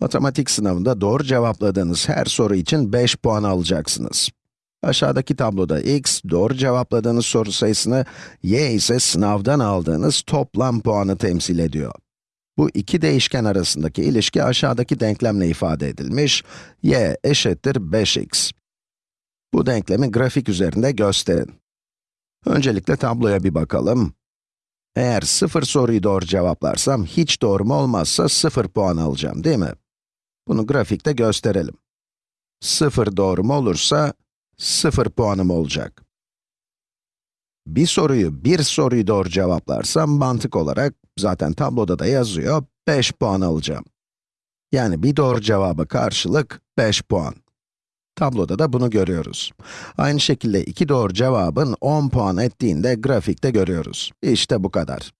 Matematik sınavında doğru cevapladığınız her soru için 5 puan alacaksınız. Aşağıdaki tabloda x, doğru cevapladığınız soru sayısını, y ise sınavdan aldığınız toplam puanı temsil ediyor. Bu iki değişken arasındaki ilişki aşağıdaki denklemle ifade edilmiş, y eşittir 5x. Bu denklemi grafik üzerinde gösterin. Öncelikle tabloya bir bakalım. Eğer sıfır soruyu doğru cevaplarsam, hiç doğrum olmazsa 0 puan alacağım, değil mi? Bunu grafikte gösterelim. 0 doğrum olursa, 0 puanım olacak. Bir soruyu, bir soruyu doğru cevaplarsam mantık olarak, zaten tabloda da yazıyor, 5 puan alacağım. Yani bir doğru cevaba karşılık 5 puan. Tabloda da bunu görüyoruz. Aynı şekilde iki doğru cevabın 10 puan ettiğinde grafikte görüyoruz. İşte bu kadar.